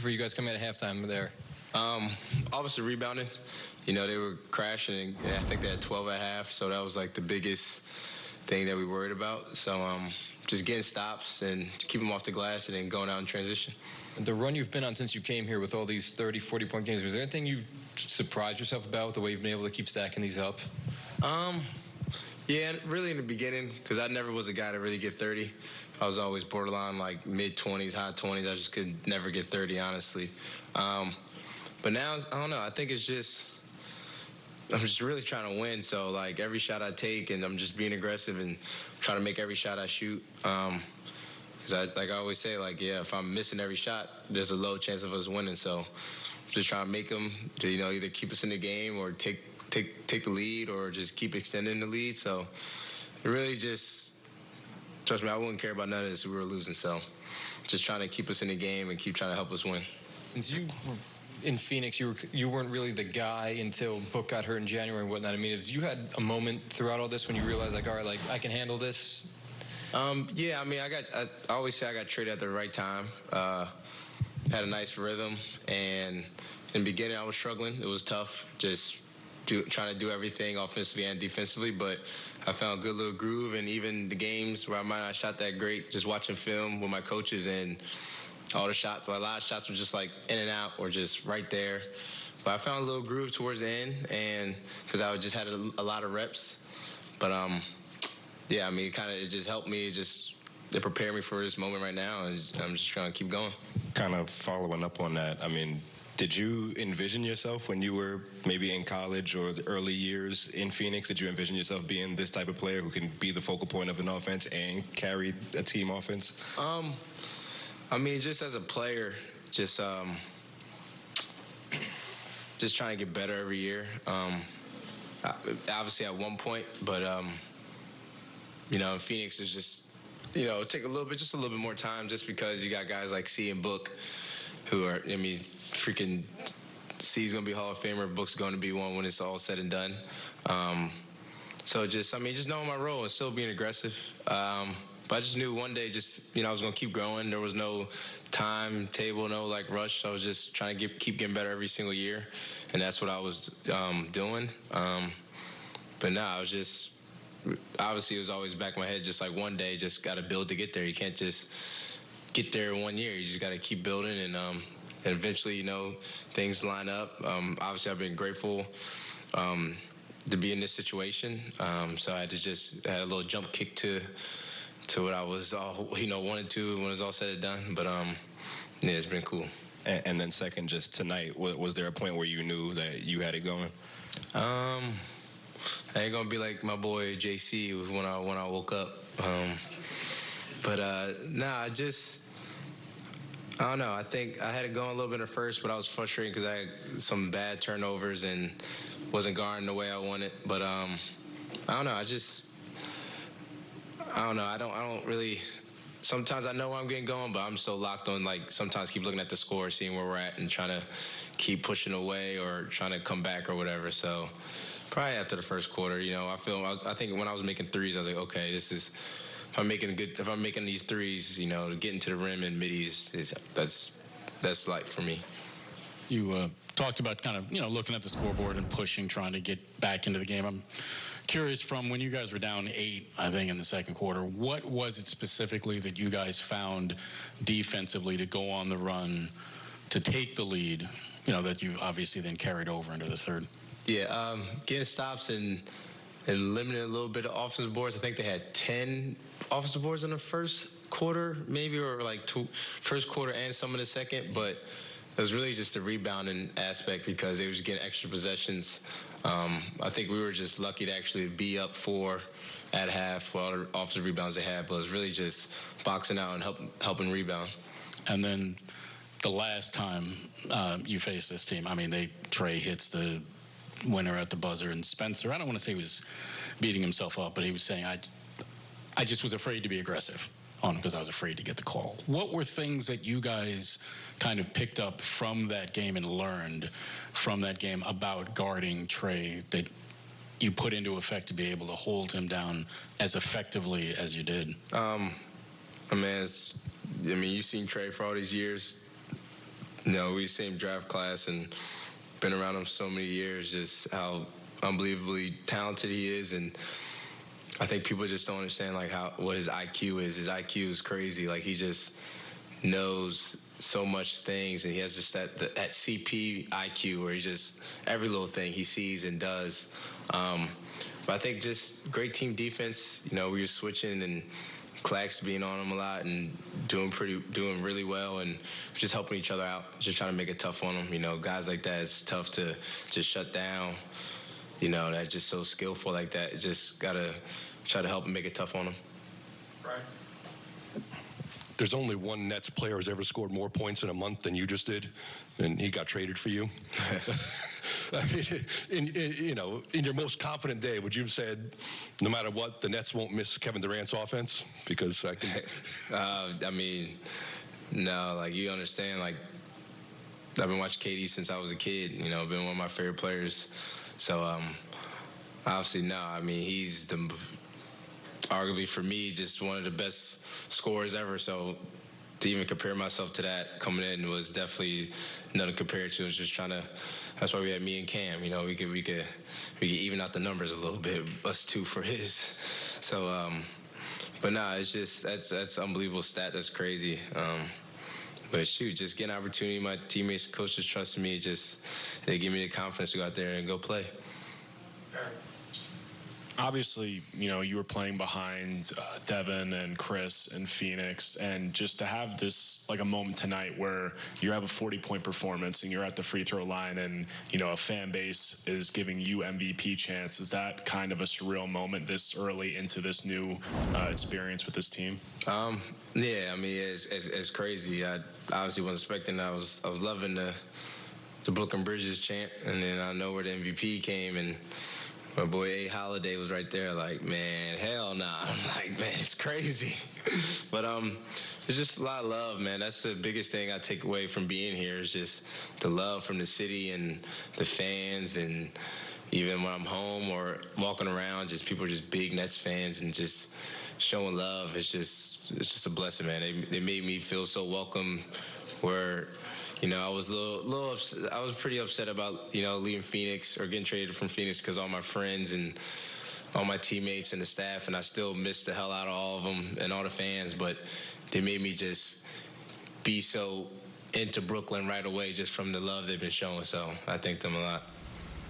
for you guys coming out of halftime there? Um, obviously rebounding. You know, they were crashing, and I think they had 12 at half, so that was like the biggest thing that we worried about. So um, just getting stops and keep them off the glass and then going out in transition. The run you've been on since you came here with all these 30, 40 point games, was there anything you surprised yourself about with the way you've been able to keep stacking these up? Um, yeah, really in the beginning, because I never was a guy to really get 30. I was always borderline like mid 20s, high 20s. I just could never get 30, honestly. Um, but now, I don't know. I think it's just I'm just really trying to win. So like every shot I take, and I'm just being aggressive and trying to make every shot I shoot. Um, Cause I, like I always say, like yeah, if I'm missing every shot, there's a low chance of us winning. So just trying to make them to you know either keep us in the game or take take take the lead or just keep extending the lead. So really just trust me, I wouldn't care about none of this if we were losing. So just trying to keep us in the game and keep trying to help us win. Since you were in Phoenix, you were you weren't really the guy until Book got hurt in January and whatnot. I mean, have you had a moment throughout all this when you realized like, all right, like I can handle this? Um, yeah, I mean, I got I, I, always say I got traded at the right time. Uh, had a nice rhythm, and in the beginning I was struggling. It was tough, just do, trying to do everything offensively and defensively. But I found a good little groove, and even the games where I might not shot that great, just watching film with my coaches and all the shots. A lot of shots were just like in and out or just right there. But I found a little groove towards the end, and because I just had a, a, lot of reps. But um, yeah, I mean, it kind of it just helped me just to prepare me for this moment right now, and I'm just trying to keep going. Kind of following up on that, I mean, did you envision yourself when you were maybe in college or the early years in Phoenix? Did you envision yourself being this type of player who can be the focal point of an offense and carry a team offense? Um, I mean, just as a player, just um, just trying to get better every year. Um, obviously, at one point, but um, you know, Phoenix is just you know take a little bit, just a little bit more time, just because you got guys like C and Book, who are I mean, freaking C's gonna be Hall of Famer, Book's going to be one when it's all said and done. Um, so just I mean, just knowing my role and still being aggressive. Um, but I just knew one day, just you know, I was gonna keep growing. There was no timetable, no like rush. I was just trying to get, keep getting better every single year, and that's what I was um, doing. Um, but now I was just obviously it was always back in my head, just like one day, just got to build to get there. You can't just get there in one year. You just got to keep building, and um, and eventually, you know, things line up. Um, obviously, I've been grateful um, to be in this situation. Um, so I had to just had a little jump kick to to what I was all you know wanted to when it was all said and done. But um, yeah, it's been cool. And, and then second, just tonight, was, was, there a point where you knew that you had it going? Um, I ain't gonna be like my boy JC when I when I woke up. Um, but uh, nah, I just. I don't know. I think I had it going a little bit at first, but I was frustrated because I had some bad turnovers and wasn't guarding the way I wanted. But um, I don't know. I just I don't know. I don't. I don't really. Sometimes I know I'm getting going, but I'm so locked on like sometimes keep looking at the score, seeing where we're at, and trying to keep pushing away or trying to come back or whatever. So probably after the first quarter, you know, I feel. I, was, I think when I was making threes, I was like, okay, this is. If I'm making good, if I'm making these threes, you know, getting to the rim and middies, is, that's that's light for me. You uh, talked about kind of you know looking at the scoreboard and pushing, trying to get back into the game. I'm curious from when you guys were down eight, I think, in the second quarter, what was it specifically that you guys found defensively to go on the run to take the lead, you know, that you obviously then carried over into the third? Yeah, um, getting stops and and limiting a little bit of offensive boards. I think they had 10 offensive boards in the first quarter, maybe, or like two, first quarter and some in the second, but it was really just a rebounding aspect because they was getting extra possessions. Um, I think we were just lucky to actually be up four at half for all the offensive rebounds they had, but it was really just boxing out and help, helping rebound. And then the last time uh, you faced this team, I mean, they Trae hits the winner at the buzzer, and Spencer. I don't want to say he was beating himself up, but he was saying, "I, I just was afraid to be aggressive." on because I was afraid to get the call. What were things that you guys kind of picked up from that game and learned from that game about guarding Trae that you put into effect to be able to hold him down as effectively as you did? Um, I mean, I mean, you've seen Trae for all these years. you know, we same draft class and been around him so many years. Just how unbelievably talented he is, and I think people just don't understand like how what his IQ is. His IQ is crazy. Like he just knows so much things, and he has just that that CP IQ where he just every little thing he sees and does. Um, but I think just great team defense. You know, we were switching and Clax being on him a lot and doing pretty, doing really well, and just helping each other out. Just trying to make it tough on them. You know, guys like that, it's tough to just shut down. You know, that's just so skillful like that. Just gotta try to help and make it tough on them. There's only one Nets player who's ever scored more points in a month than you just did, and he got traded for you. I mean, in, in, you know, in your most confident day, would you have said, no matter what, the Nets won't miss Kevin Durant's offense? Because I can. Uh, I mean, no, like you understand, like I've been watching KD since I was a kid. You know, been one of my favorite players. So, um, obviously, no. I mean, he's the arguably for me just one of the best scorers ever. So, to even compare myself to that coming in was definitely nothing compared to. It was just trying to. That's why we had me and Cam. You know, we could we could we could even out the numbers a little bit. Us two for his. So. um but nah, it's just that's that's unbelievable stat. That's crazy. Um, but shoot, just getting opportunity. My teammates, coaches trusting me. Just they give me the confidence to go out there and go play. Obviously, you know, you were playing behind uh, Devin and Chris and Phoenix, and just to have this like a moment tonight where you have a 40 point performance and you're at the free throw line, and you know a fan base is giving you MVP chance. Is that kind of a surreal moment this early into this new uh, experience with this team? Um, yeah, I mean it's, it's, it's crazy. I obviously wasn't expecting. That. I was I was loving the the Brooklyn Bridges chant, and then I know where the MVP came and. My boy A Holiday was right there, like, man, hell nah. I'm like, man, it's crazy. but um, it's just a lot of love, man. That's the biggest thing I take away from being here is just the love from the city and the fans, and even when I'm home or walking around, just people are just big Nets fans and just showing love. It's just it's just a blessing, man. They they made me feel so welcome. Where you know, I was a little, little upset, I was pretty upset about, you know, leaving Phoenix or getting traded from Phoenix because all my friends and all my teammates and the staff, and I still miss the hell out of all of them and all the fans, but they made me just be so into Brooklyn right away just from the love they've been showing. So I thank them a lot.